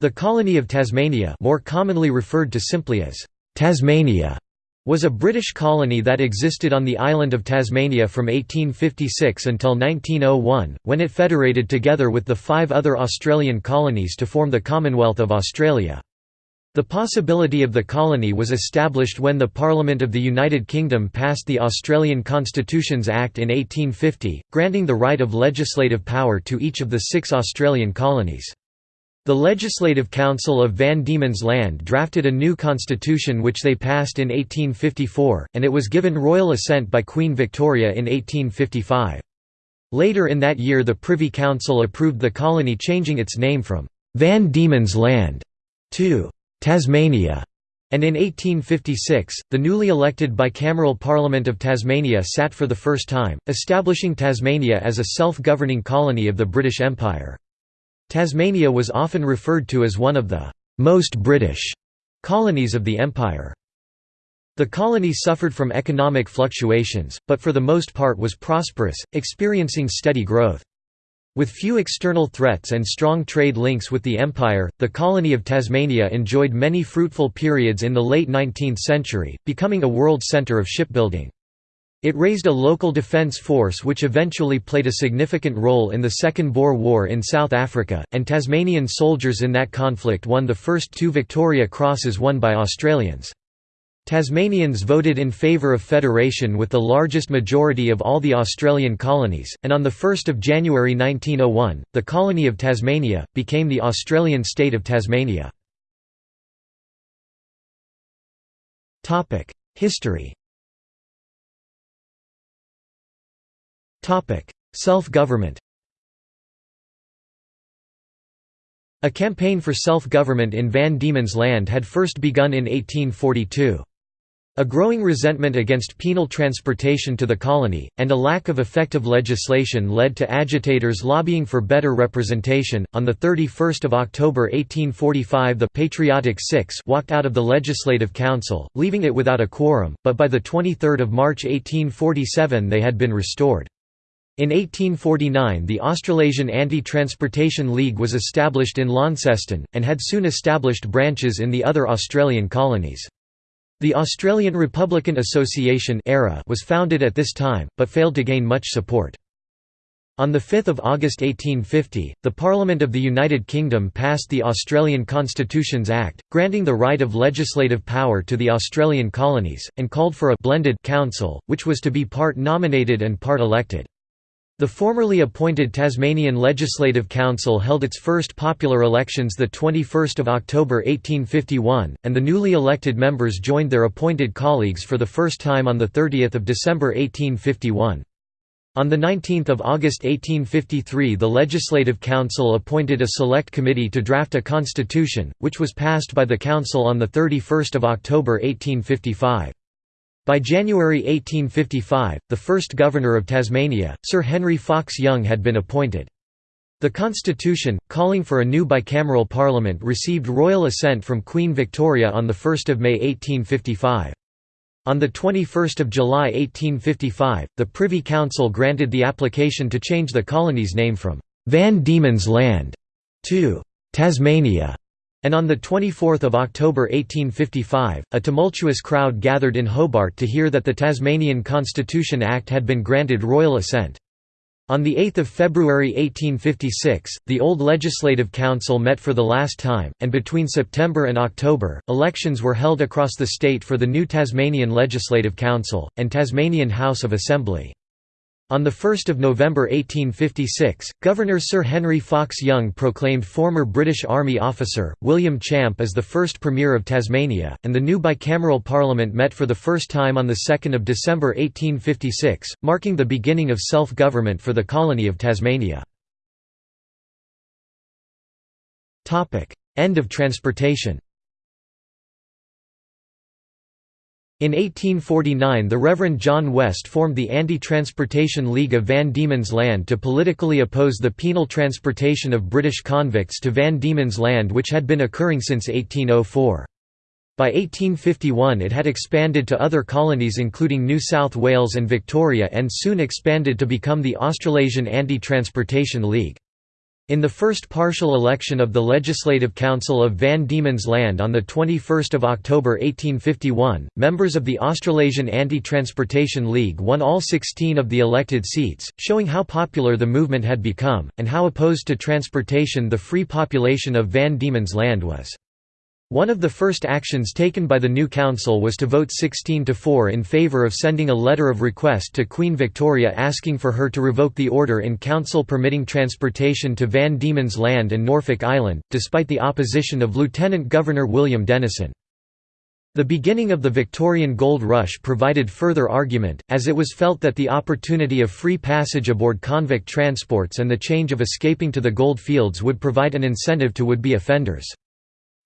The colony of Tasmania more commonly referred to simply as Tasmania was a British colony that existed on the island of Tasmania from 1856 until 1901, when it federated together with the five other Australian colonies to form the Commonwealth of Australia. The possibility of the colony was established when the Parliament of the United Kingdom passed the Australian Constitutions Act in 1850, granting the right of legislative power to each of the six Australian colonies. The Legislative Council of Van Diemen's Land drafted a new constitution which they passed in 1854, and it was given royal assent by Queen Victoria in 1855. Later in that year the Privy Council approved the colony changing its name from «Van Diemen's Land» to Tasmania, and in 1856, the newly elected bicameral Parliament of Tasmania sat for the first time, establishing Tasmania as a self-governing colony of the British Empire. Tasmania was often referred to as one of the «most British» colonies of the empire. The colony suffered from economic fluctuations, but for the most part was prosperous, experiencing steady growth. With few external threats and strong trade links with the empire, the colony of Tasmania enjoyed many fruitful periods in the late 19th century, becoming a world centre of shipbuilding. It raised a local defence force which eventually played a significant role in the Second Boer War in South Africa, and Tasmanian soldiers in that conflict won the first two Victoria Crosses won by Australians. Tasmanians voted in favour of federation with the largest majority of all the Australian colonies, and on 1 January 1901, the colony of Tasmania, became the Australian state of Tasmania. History Self-government A campaign for self-government in Van Diemen's Land had first begun in 1842. A growing resentment against penal transportation to the colony, and a lack of effective legislation led to agitators lobbying for better representation. On 31 October 1845, the Patriotic Six walked out of the Legislative Council, leaving it without a quorum, but by 23 March 1847 they had been restored. In 1849 the Australasian Anti-Transportation League was established in Launceston, and had soon established branches in the other Australian colonies. The Australian Republican Association was founded at this time, but failed to gain much support. On 5 August 1850, the Parliament of the United Kingdom passed the Australian Constitutions Act, granting the right of legislative power to the Australian colonies, and called for a «blended» council, which was to be part nominated and part elected. The formerly appointed Tasmanian Legislative Council held its first popular elections 21 October 1851, and the newly elected members joined their appointed colleagues for the first time on 30 December 1851. On 19 August 1853 the Legislative Council appointed a select committee to draft a constitution, which was passed by the Council on 31 October 1855. By January 1855, the first governor of Tasmania, Sir Henry Fox Young had been appointed. The constitution, calling for a new bicameral parliament received royal assent from Queen Victoria on 1 May 1855. On 21 July 1855, the Privy Council granted the application to change the colony's name from «Van Diemen's Land» to «Tasmania» And on 24 October 1855, a tumultuous crowd gathered in Hobart to hear that the Tasmanian Constitution Act had been granted royal assent. On 8 February 1856, the old Legislative Council met for the last time, and between September and October, elections were held across the state for the new Tasmanian Legislative Council, and Tasmanian House of Assembly. On 1 November 1856, Governor Sir Henry Fox Young proclaimed former British Army officer, William Champ as the first Premier of Tasmania, and the new bicameral Parliament met for the first time on 2 December 1856, marking the beginning of self-government for the colony of Tasmania. End of transportation In 1849 the Reverend John West formed the Anti-Transportation League of Van Diemen's Land to politically oppose the penal transportation of British convicts to Van Diemen's Land which had been occurring since 1804. By 1851 it had expanded to other colonies including New South Wales and Victoria and soon expanded to become the Australasian Anti-Transportation League. In the first partial election of the Legislative Council of Van Diemen's Land on 21 October 1851, members of the Australasian Anti-Transportation League won all 16 of the elected seats, showing how popular the movement had become, and how opposed to transportation the free population of Van Diemen's Land was. One of the first actions taken by the new council was to vote 16 to 4 in favour of sending a letter of request to Queen Victoria asking for her to revoke the order in council permitting transportation to Van Diemen's Land and Norfolk Island, despite the opposition of Lieutenant Governor William Denison. The beginning of the Victorian gold rush provided further argument, as it was felt that the opportunity of free passage aboard convict transports and the change of escaping to the gold fields would provide an incentive to would-be offenders.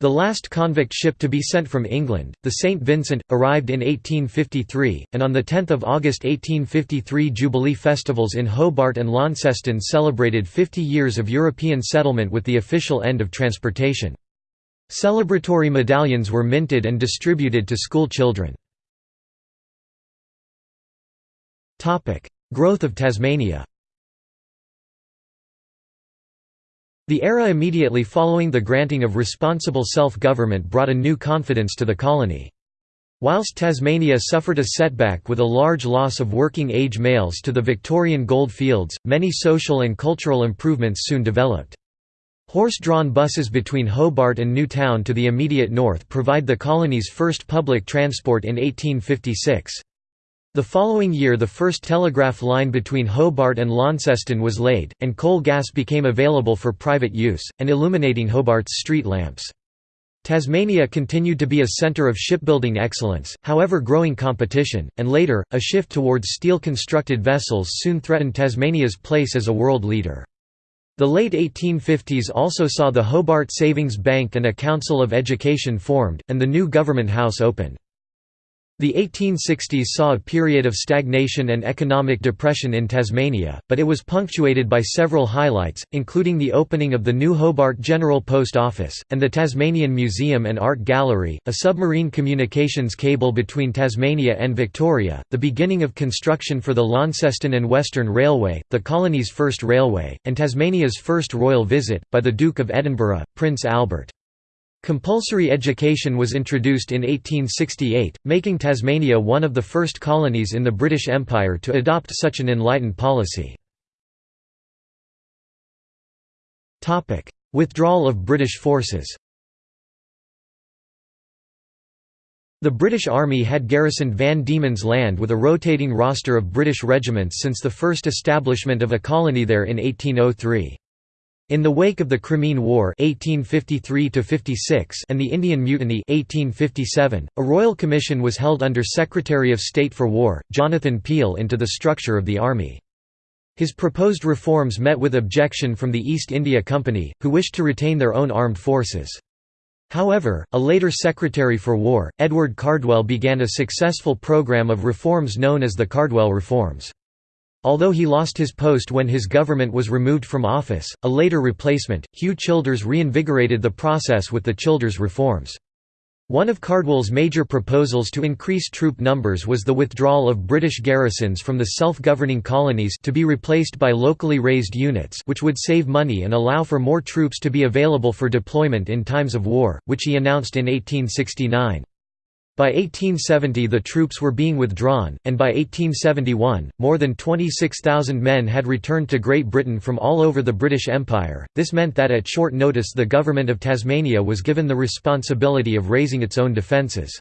The last convict ship to be sent from England, the St. Vincent, arrived in 1853, and on 10 August 1853 Jubilee festivals in Hobart and Launceston celebrated 50 years of European settlement with the official end of transportation. Celebratory medallions were minted and distributed to school children. Growth of Tasmania The era immediately following the granting of responsible self-government brought a new confidence to the colony. Whilst Tasmania suffered a setback with a large loss of working-age males to the Victorian gold fields, many social and cultural improvements soon developed. Horse-drawn buses between Hobart and Newtown to the immediate north provide the colony's first public transport in 1856. The following year the first telegraph line between Hobart and Launceston was laid, and coal gas became available for private use, and illuminating Hobart's street lamps. Tasmania continued to be a centre of shipbuilding excellence, however growing competition, and later, a shift towards steel-constructed vessels soon threatened Tasmania's place as a world leader. The late 1850s also saw the Hobart Savings Bank and a Council of Education formed, and the new Government House opened. The 1860s saw a period of stagnation and economic depression in Tasmania, but it was punctuated by several highlights, including the opening of the new Hobart General Post Office, and the Tasmanian Museum and Art Gallery, a submarine communications cable between Tasmania and Victoria, the beginning of construction for the Launceston and Western Railway, the colony's first railway, and Tasmania's first royal visit, by the Duke of Edinburgh, Prince Albert. Compulsory education was introduced in 1868, making Tasmania one of the first colonies in the British Empire to adopt such an enlightened policy. Withdrawal of British forces The British Army had garrisoned Van Diemen's Land with a rotating roster of British regiments since the first establishment of a colony there in 1803. In the wake of the Crimean War 1853 and the Indian Mutiny 1857, a royal commission was held under Secretary of State for War, Jonathan Peel into the structure of the army. His proposed reforms met with objection from the East India Company, who wished to retain their own armed forces. However, a later Secretary for War, Edward Cardwell began a successful program of reforms known as the Cardwell Reforms. Although he lost his post when his government was removed from office, a later replacement, Hugh Childers reinvigorated the process with the Childers reforms. One of Cardwell's major proposals to increase troop numbers was the withdrawal of British garrisons from the self-governing colonies to be replaced by locally raised units which would save money and allow for more troops to be available for deployment in times of war, which he announced in 1869. By 1870 the troops were being withdrawn, and by 1871, more than 26,000 men had returned to Great Britain from all over the British Empire. This meant that at short notice the government of Tasmania was given the responsibility of raising its own defences.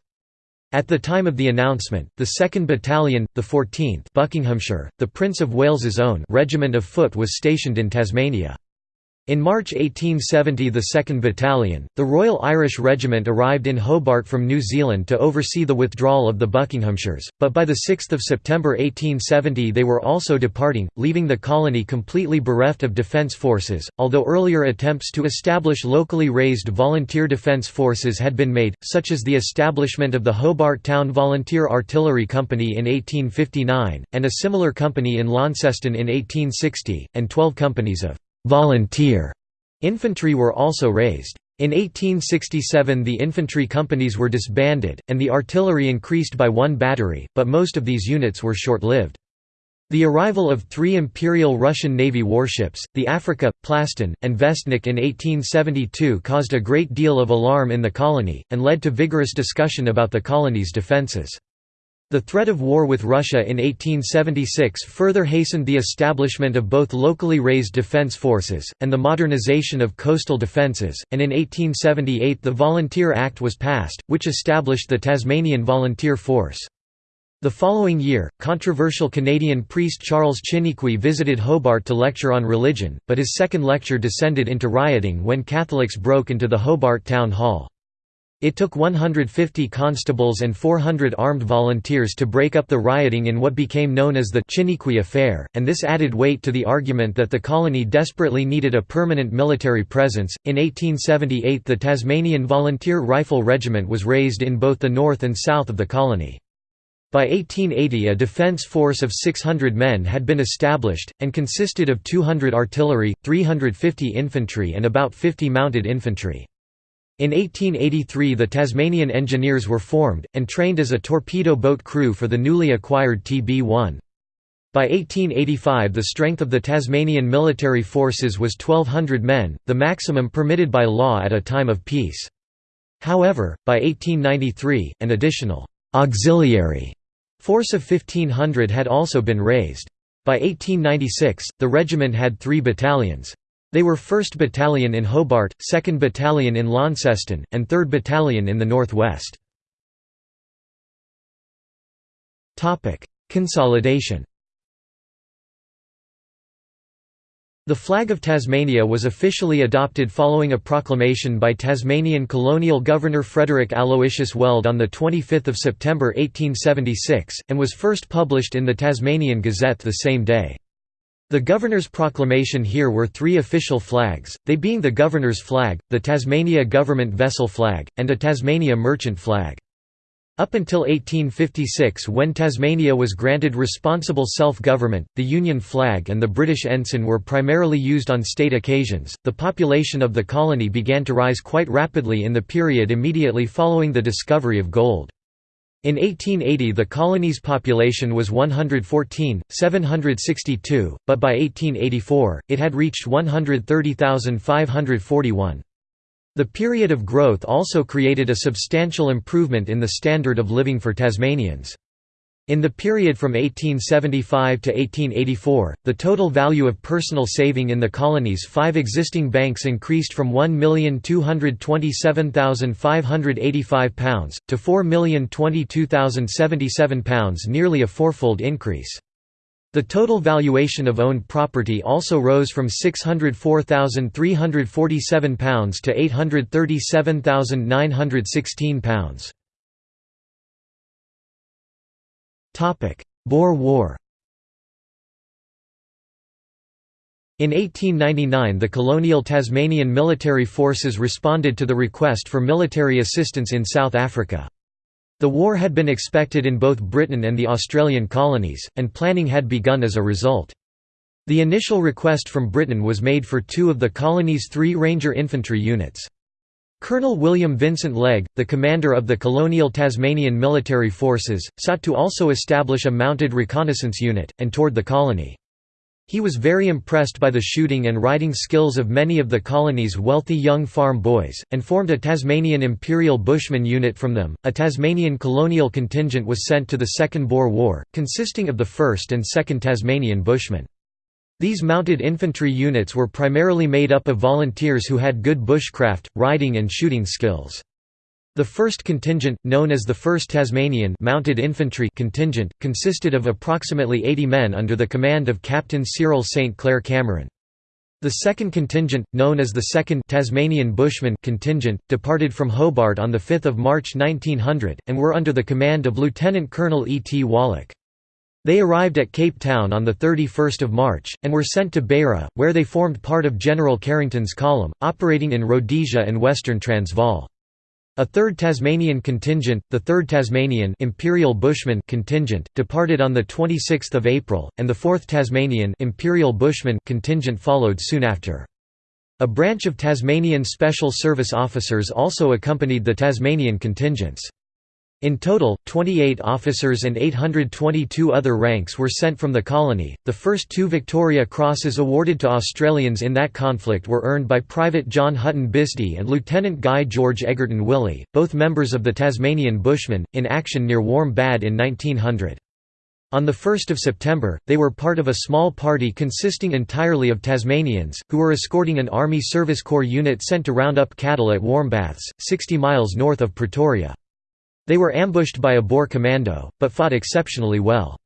At the time of the announcement, the 2nd Battalion, the 14th Buckinghamshire, the Prince of Wales's own regiment of foot was stationed in Tasmania. In March 1870 the 2nd Battalion, the Royal Irish Regiment arrived in Hobart from New Zealand to oversee the withdrawal of the Buckinghamshires, but by 6 September 1870 they were also departing, leaving the colony completely bereft of defence forces, although earlier attempts to establish locally raised volunteer defence forces had been made, such as the establishment of the Hobart Town Volunteer Artillery Company in 1859, and a similar company in Launceston in 1860, and twelve companies of volunteer infantry were also raised. In 1867 the infantry companies were disbanded, and the artillery increased by one battery, but most of these units were short-lived. The arrival of three Imperial Russian Navy warships, the Afrika, Plastun, and Vestnik in 1872 caused a great deal of alarm in the colony, and led to vigorous discussion about the colony's defences. The threat of war with Russia in 1876 further hastened the establishment of both locally raised defence forces, and the modernisation of coastal defences, and in 1878 the Volunteer Act was passed, which established the Tasmanian Volunteer Force. The following year, controversial Canadian priest Charles Chiniquy visited Hobart to lecture on religion, but his second lecture descended into rioting when Catholics broke into the Hobart Town Hall. It took 150 constables and 400 armed volunteers to break up the rioting in what became known as the Chiniquy Affair, and this added weight to the argument that the colony desperately needed a permanent military presence. In 1878, the Tasmanian Volunteer Rifle Regiment was raised in both the north and south of the colony. By 1880 a defence force of 600 men had been established, and consisted of 200 artillery, 350 infantry and about 50 mounted infantry. In 1883 the Tasmanian Engineers were formed, and trained as a torpedo boat crew for the newly acquired TB-1. By 1885 the strength of the Tasmanian military forces was 1,200 men, the maximum permitted by law at a time of peace. However, by 1893, an additional «auxiliary» Force of 1500 had also been raised. By 1896, the regiment had three battalions. They were 1st Battalion in Hobart, 2nd Battalion in Launceston, and 3rd Battalion in the northwest. Consolidation The flag of Tasmania was officially adopted following a proclamation by Tasmanian colonial governor Frederick Aloysius Weld on 25 September 1876, and was first published in the Tasmanian Gazette the same day. The governor's proclamation here were three official flags, they being the governor's flag, the Tasmania government vessel flag, and a Tasmania merchant flag. Up until 1856 when Tasmania was granted responsible self-government, the Union flag and the British ensign were primarily used on state occasions. The population of the colony began to rise quite rapidly in the period immediately following the discovery of gold. In 1880 the colony's population was 114, 762, but by 1884, it had reached 130,541. The period of growth also created a substantial improvement in the standard of living for Tasmanians. In the period from 1875 to 1884, the total value of personal saving in the colony's five existing banks increased from £1,227,585 to £4,022,077 nearly a fourfold increase. The total valuation of owned property also rose from £604,347 to £837,916. Boer War In 1899 the colonial Tasmanian military forces responded to the request for military assistance in South Africa. The war had been expected in both Britain and the Australian colonies, and planning had begun as a result. The initial request from Britain was made for two of the colony's three Ranger infantry units. Colonel William Vincent Legge, the commander of the colonial Tasmanian military forces, sought to also establish a mounted reconnaissance unit, and toured the colony. He was very impressed by the shooting and riding skills of many of the colony's wealthy young farm boys, and formed a Tasmanian Imperial Bushman unit from them. A Tasmanian colonial contingent was sent to the Second Boer War, consisting of the 1st and 2nd Tasmanian Bushmen. These mounted infantry units were primarily made up of volunteers who had good bushcraft, riding and shooting skills. The first contingent, known as the 1st Tasmanian Mounted Infantry contingent, consisted of approximately 80 men under the command of Captain Cyril St. Clair Cameron. The second contingent, known as the 2nd Tasmanian Bushman contingent, departed from Hobart on 5 March 1900, and were under the command of Lieutenant Colonel E. T. Wallach. They arrived at Cape Town on 31 March, and were sent to Beira, where they formed part of General Carrington's column, operating in Rhodesia and Western Transvaal. A third Tasmanian contingent, the 3rd Tasmanian Imperial Bushman contingent, departed on 26 April, and the 4th Tasmanian Imperial Bushman contingent followed soon after. A branch of Tasmanian Special Service officers also accompanied the Tasmanian contingents. In total, 28 officers and 822 other ranks were sent from the colony. The first two Victoria Crosses awarded to Australians in that conflict were earned by Private John Hutton Bisdee and Lieutenant Guy George Egerton Wylly, both members of the Tasmanian Bushmen, in action near Warmbad in 1900. On 1 September, they were part of a small party consisting entirely of Tasmanians, who were escorting an Army Service Corps unit sent to round up cattle at Warmbaths, 60 miles north of Pretoria. They were ambushed by a Boer commando, but fought exceptionally well.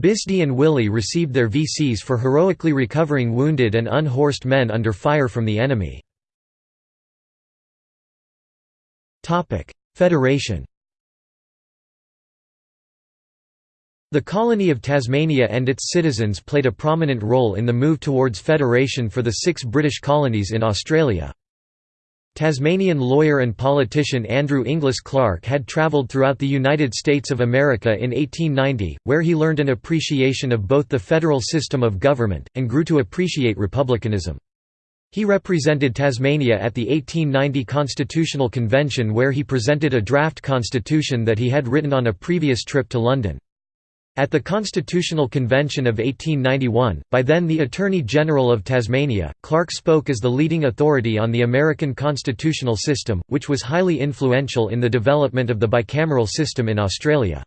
Bisdee and Wylly received their VCs for heroically recovering wounded and unhorsed men under fire from the enemy. Federation The colony of Tasmania and its citizens played a prominent role in the move towards federation for the six British colonies in Australia. Tasmanian lawyer and politician Andrew Inglis Clark had travelled throughout the United States of America in 1890, where he learned an appreciation of both the federal system of government, and grew to appreciate republicanism. He represented Tasmania at the 1890 Constitutional Convention where he presented a draft constitution that he had written on a previous trip to London. At the Constitutional Convention of 1891, by then the Attorney General of Tasmania, Clark spoke as the leading authority on the American constitutional system, which was highly influential in the development of the bicameral system in Australia.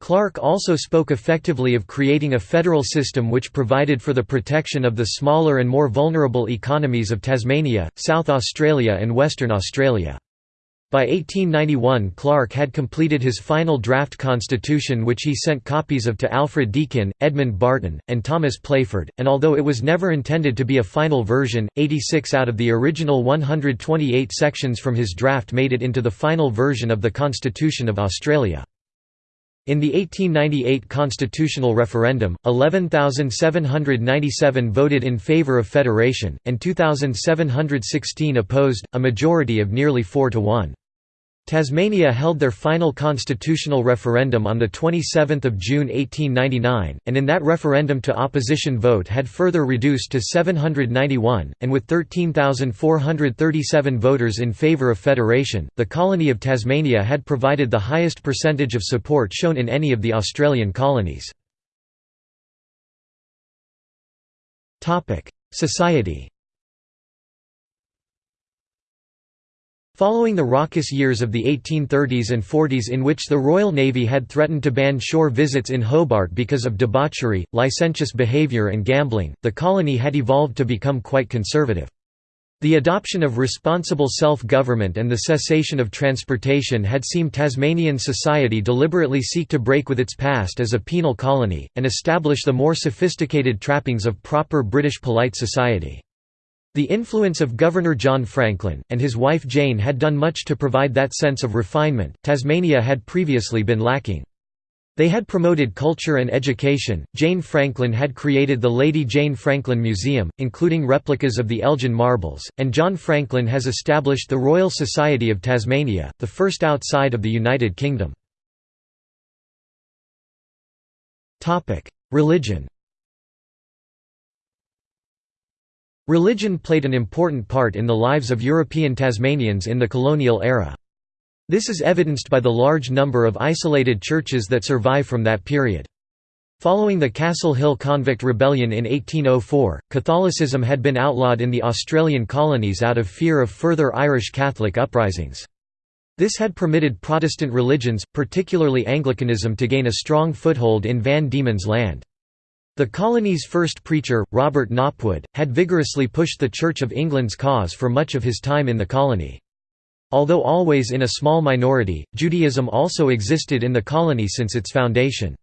Clark also spoke effectively of creating a federal system which provided for the protection of the smaller and more vulnerable economies of Tasmania, South Australia and Western Australia. By 1891 Clark had completed his final draft constitution which he sent copies of to Alfred Deakin, Edmund Barton, and Thomas Playford, and although it was never intended to be a final version, 86 out of the original 128 sections from his draft made it into the final version of the Constitution of Australia. In the 1898 constitutional referendum, 11,797 voted in favour of federation, and 2,716 opposed, a majority of nearly 4 to 1. Tasmania held their final constitutional referendum on 27 June 1899, and in that referendum to opposition vote had further reduced to 791, and with 13,437 voters in favour of federation, the colony of Tasmania had provided the highest percentage of support shown in any of the Australian colonies. Society Following the raucous years of the 1830s and 40s in which the Royal Navy had threatened to ban shore visits in Hobart because of debauchery, licentious behaviour and gambling, the colony had evolved to become quite conservative. The adoption of responsible self-government and the cessation of transportation had seen Tasmanian society deliberately seek to break with its past as a penal colony, and establish the more sophisticated trappings of proper British polite society. The influence of Governor John Franklin, and his wife Jane had done much to provide that sense of refinement, Tasmania had previously been lacking. They had promoted culture and education. Jane Franklin had created the Lady Jane Franklin Museum, including replicas of the Elgin marbles, and John Franklin has established the Royal Society of Tasmania, the first outside of the United Kingdom. Religion Religion played an important part in the lives of European Tasmanians in the colonial era. This is evidenced by the large number of isolated churches that survive from that period. Following the Castle Hill Convict Rebellion in 1804, Catholicism had been outlawed in the Australian colonies out of fear of further Irish Catholic uprisings. This had permitted Protestant religions, particularly Anglicanism to gain a strong foothold in Van Diemen's Land. The colony's first preacher, Robert Knopwood, had vigorously pushed the Church of England's cause for much of his time in the colony. Although always in a small minority, Judaism also existed in the colony since its foundation.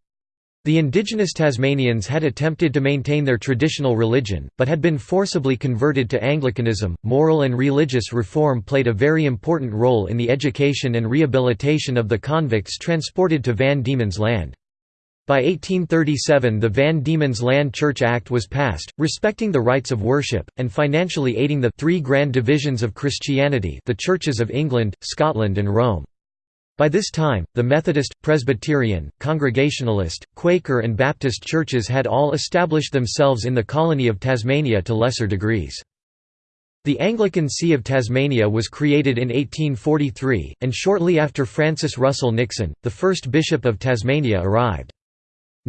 The indigenous Tasmanians had attempted to maintain their traditional religion, but had been forcibly converted to Anglicanism. Moral and religious reform played a very important role in the education and rehabilitation of the convicts transported to Van Diemen's Land. By 1837 the Van Diemen's Land Church Act was passed, respecting the rights of worship, and financially aiding the three grand divisions of Christianity the Churches of England, Scotland and Rome. By this time, the Methodist, Presbyterian, Congregationalist, Quaker and Baptist churches had all established themselves in the colony of Tasmania to lesser degrees. The Anglican See of Tasmania was created in 1843, and shortly after Francis Russell Nixon, the first Bishop of Tasmania arrived.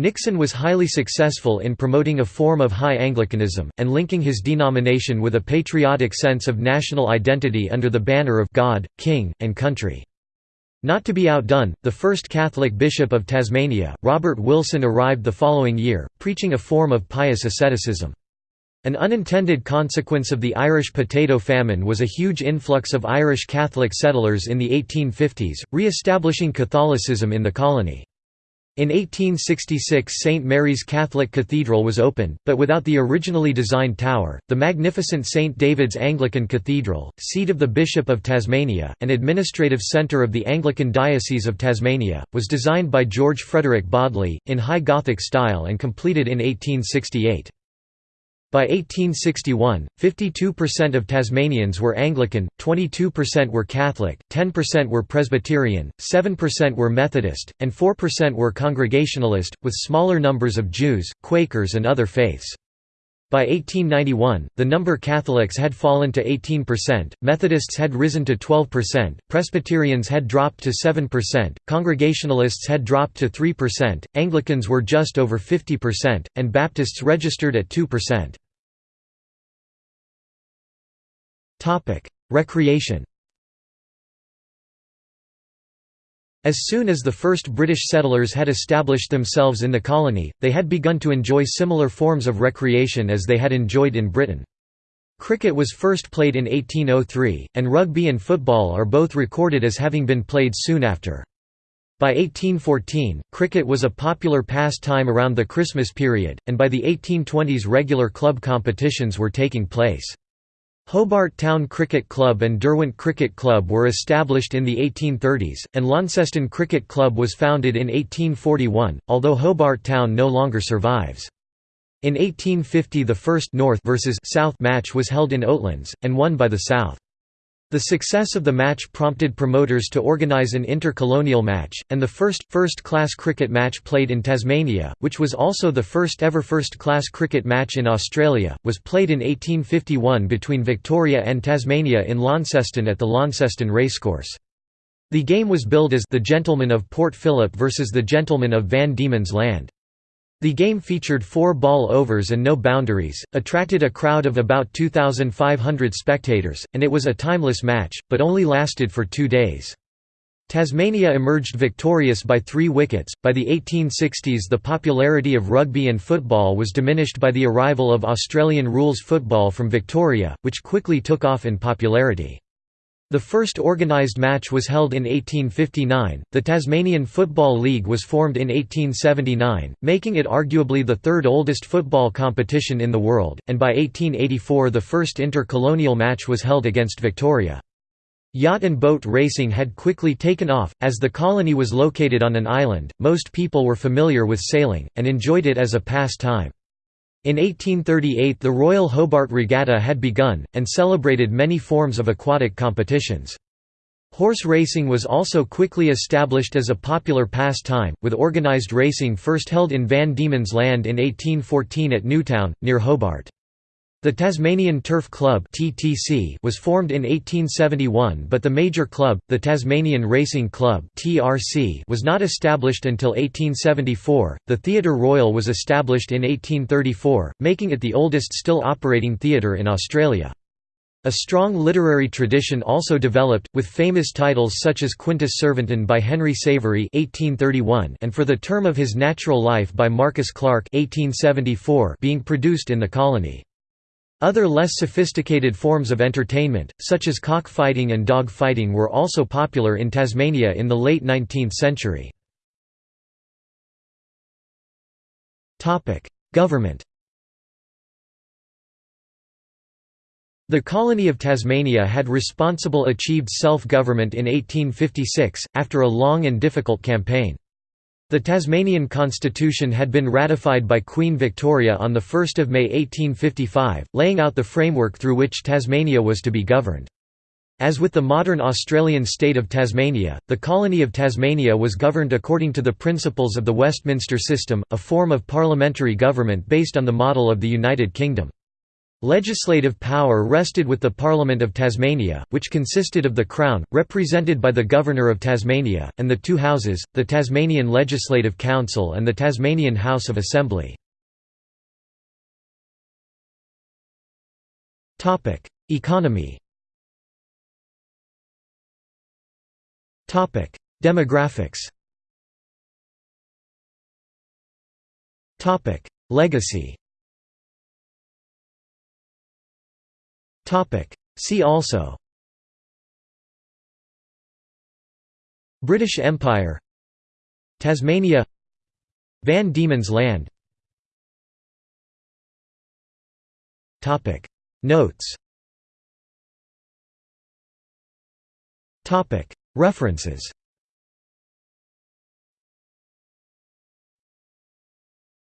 Nixon was highly successful in promoting a form of High Anglicanism, and linking his denomination with a patriotic sense of national identity under the banner of God, King, and Country. Not to be outdone, the first Catholic bishop of Tasmania, Robert Willson arrived the following year, preaching a form of pious asceticism. An unintended consequence of the Irish potato famine was a huge influx of Irish Catholic settlers in the 1850s, re-establishing Catholicism in the colony. In 1866 St. Mary's Catholic Cathedral was opened, but without the originally designed tower. The magnificent St. David's Anglican Cathedral, seat of the Bishop of Tasmania, and administrative centre of the Anglican Diocese of Tasmania, was designed by George Frederick Bodley, in High Gothic style and completed in 1868. By 1861, 52% of Tasmanians were Anglican, 22% were Catholic, 10% were Presbyterian, 7% were Methodist, and 4% were Congregationalist, with smaller numbers of Jews, Quakers and other faiths. By 1891, the number Catholics had fallen to 18%, Methodists had risen to 12%, Presbyterians had dropped to 7%, Congregationalists had dropped to 3%, Anglicans were just over 50%, and Baptists registered at 2%. Recreation As soon as the first British settlers had established themselves in the colony, they had begun to enjoy similar forms of recreation as they had enjoyed in Britain. Cricket was first played in 1803, and rugby and football are both recorded as having been played soon after. By 1814, cricket was a popular pastime around the Christmas period, and by the 1820s regular club competitions were taking place. Hobart Town Cricket Club and Derwent Cricket Club were established in the 1830s, and Launceston Cricket Club was founded in 1841, although Hobart Town no longer survives. In 1850 the first North versus South match was held in Oatlands, and won by the South. The success of the match prompted promoters to organise an intercolonial match, and the first, first-class cricket match played in Tasmania, which was also the first ever first-class cricket match in Australia, was played in 1851 between Victoria and Tasmania in Launceston at the Launceston Racecourse. The game was billed as the Gentlemen of Port Phillip versus the Gentlemen of Van Diemen's Land. The game featured four ball overs and no boundaries, attracted a crowd of about 2,500 spectators, and it was a timeless match, but only lasted for two days. Tasmania emerged victorious by three wickets. By the 1860s, the popularity of rugby and football was diminished by the arrival of Australian rules football from Victoria, which quickly took off in popularity. The first organised match was held in 1859. The Tasmanian Football League was formed in 1879, making it arguably the third oldest football competition in the world, and by 1884 the first intercolonial match was held against Victoria. Yacht and boat racing had quickly taken off, as the colony was located on an island, most people were familiar with sailing, and enjoyed it as a pastime. In 1838 the Royal Hobart Regatta had begun, and celebrated many forms of aquatic competitions. Horse racing was also quickly established as a popular pastime, with organised racing first held in Van Diemen's Land in 1814 at Newtown, near Hobart. The Tasmanian Turf Club (TTC) was formed in 1871, but the major club, the Tasmanian Racing Club (TRC), was not established until 1874. The Theatre Royal was established in 1834, making it the oldest still operating theatre in Australia. A strong literary tradition also developed, with famous titles such as Quintus Servinton by Henry Savery (1831) and For the Term of His Natural Life by Marcus Clarke (1874) being produced in the colony. Other less sophisticated forms of entertainment, such as cockfighting and dog fighting were also popular in Tasmania in the late 19th century. Government The colony of Tasmania had responsible achieved self-government in 1856, after a long and difficult campaign. The Tasmanian Constitution had been ratified by Queen Victoria on 1 May 1855, laying out the framework through which Tasmania was to be governed. As with the modern Australian state of Tasmania, the colony of Tasmania was governed according to the principles of the Westminster system, a form of parliamentary government based on the model of the United Kingdom. Legislative power rested with the Parliament of Tasmania, which consisted of the Crown, represented by the Governor of Tasmania, and the two houses, the Tasmanian Legislative Council and the Tasmanian House of Assembly. Economy. Demographics. Legacy See also. British Empire. Tasmania. Van Diemen's Land. Notes. References